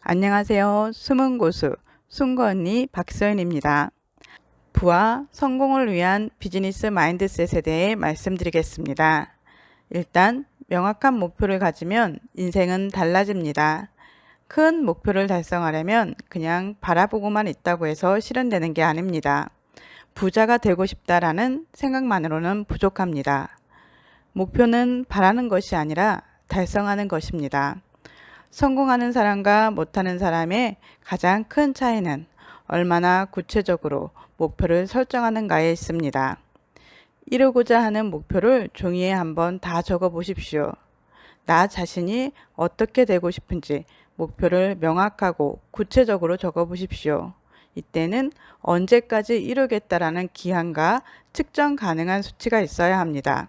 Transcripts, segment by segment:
안녕하세요. 숨은 고수 언니 박서연입니다. 부와 성공을 위한 비즈니스 마인드셋에 대해 말씀드리겠습니다. 일단 명확한 목표를 가지면 인생은 달라집니다. 큰 목표를 달성하려면 그냥 바라보고만 있다고 해서 실현되는 게 아닙니다. 부자가 되고 싶다라는 생각만으로는 부족합니다. 목표는 바라는 것이 아니라 달성하는 것입니다. 성공하는 사람과 못하는 사람의 가장 큰 차이는 얼마나 구체적으로 목표를 설정하는가에 있습니다. 이루고자 하는 목표를 종이에 한번 다 적어 보십시오. 나 자신이 어떻게 되고 싶은지 목표를 명확하고 구체적으로 적어 보십시오. 이때는 언제까지 이루겠다라는 기한과 측정 가능한 수치가 있어야 합니다.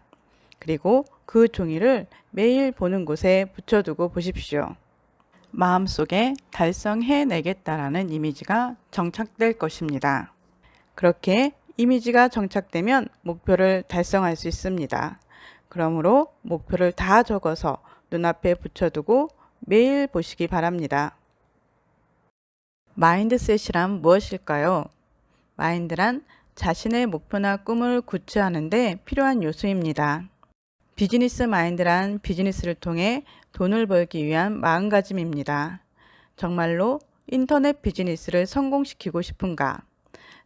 그리고 그 종이를 매일 보는 곳에 붙여두고 보십시오. 마음속에 달성해내겠다라는 이미지가 정착될 것입니다. 그렇게 이미지가 정착되면 목표를 달성할 수 있습니다. 그러므로 목표를 다 적어서 눈앞에 붙여두고 매일 보시기 바랍니다. 마인드셋이란 무엇일까요? 마인드란 자신의 목표나 꿈을 구체하는 데 필요한 요소입니다. 비즈니스 마인드란 비즈니스를 통해 돈을 벌기 위한 마음가짐입니다. 정말로 인터넷 비즈니스를 성공시키고 싶은가?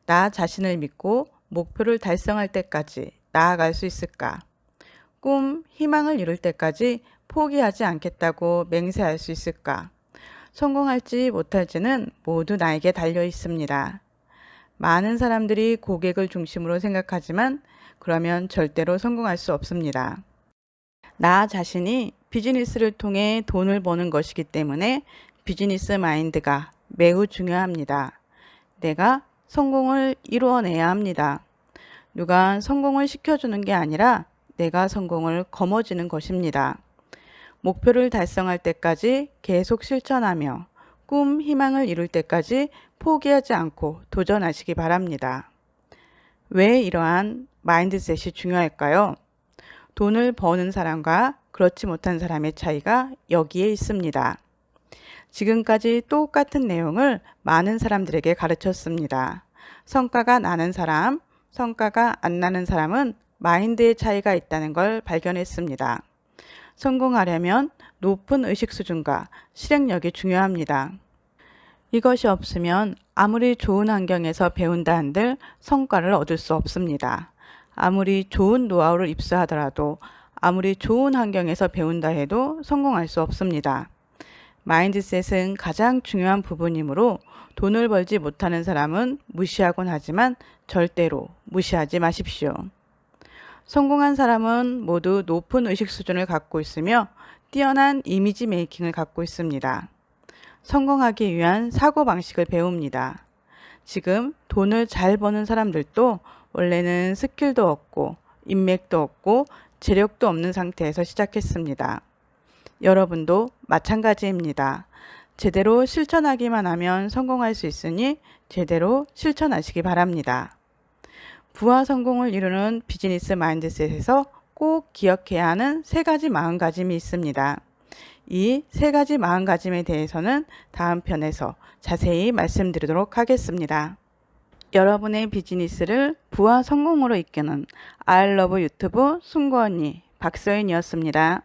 나 자신을 믿고 목표를 달성할 때까지 나아갈 수 있을까? 꿈, 희망을 이룰 때까지 포기하지 않겠다고 맹세할 수 있을까? 성공할지 못할지는 모두 나에게 달려 있습니다. 많은 사람들이 고객을 중심으로 생각하지만 그러면 절대로 성공할 수 없습니다. 나 자신이 비즈니스를 통해 돈을 버는 것이기 때문에 비즈니스 마인드가 매우 중요합니다. 내가 성공을 이루어내야 합니다. 누가 성공을 시켜주는 게 아니라 내가 성공을 거머쥐는 것입니다. 목표를 달성할 때까지 계속 실천하며 꿈, 희망을 이룰 때까지 포기하지 않고 도전하시기 바랍니다. 왜 이러한 마인드셋이 중요할까요? 돈을 버는 사람과 그렇지 못한 사람의 차이가 여기에 있습니다. 지금까지 똑같은 내용을 많은 사람들에게 가르쳤습니다. 성과가 나는 사람, 성과가 안 나는 사람은 마인드의 차이가 있다는 걸 발견했습니다. 성공하려면 높은 의식 수준과 실행력이 중요합니다. 이것이 없으면 아무리 좋은 환경에서 배운다 한들 성과를 얻을 수 없습니다. 아무리 좋은 노하우를 입수하더라도 아무리 좋은 환경에서 배운다 해도 성공할 수 없습니다. 마인드셋은 가장 중요한 부분이므로 돈을 벌지 못하는 사람은 무시하곤 하지만 절대로 무시하지 마십시오. 성공한 사람은 모두 높은 의식 수준을 갖고 있으며 뛰어난 이미지 메이킹을 갖고 있습니다. 성공하기 위한 사고방식을 배웁니다. 지금 돈을 잘 버는 사람들도 원래는 스킬도 없고 인맥도 없고 재력도 없는 상태에서 시작했습니다. 여러분도 마찬가지입니다. 제대로 실천하기만 하면 성공할 수 있으니 제대로 실천하시기 바랍니다. 부와 성공을 이루는 비즈니스 마인드셋에서 꼭 기억해야 하는 세 가지 마음가짐이 있습니다. 이 세 가지 마음가짐에 대해서는 다음 편에서 자세히 말씀드리도록 하겠습니다. 여러분의 비즈니스를 부와 성공으로 이끄는 아이러브 유튜브 순고언니 박서인이었습니다.